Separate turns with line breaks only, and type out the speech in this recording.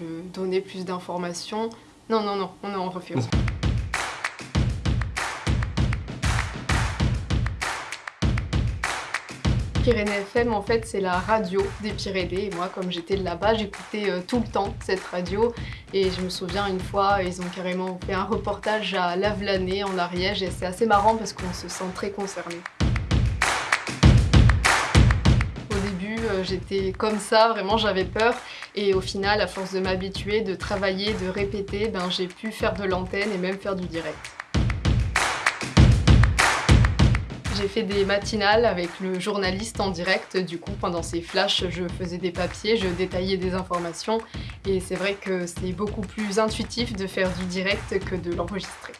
Je donnais plus d'informations. Non, non, non, on en refait. Pyrénées FM, en fait, c'est la radio des Pyrénées. Et moi, comme j'étais là-bas, j'écoutais euh, tout le temps cette radio. Et je me souviens, une fois, ils ont carrément fait un reportage à Lavelanet, en Ariège. Et c'est assez marrant parce qu'on se sent très concerné. J'étais comme ça, vraiment j'avais peur. Et au final, à force de m'habituer, de travailler, de répéter, ben, j'ai pu faire de l'antenne et même faire du direct. J'ai fait des matinales avec le journaliste en direct, du coup pendant ces flashs je faisais des papiers, je détaillais des informations et c'est vrai que c'est beaucoup plus intuitif de faire du direct que de l'enregistrer.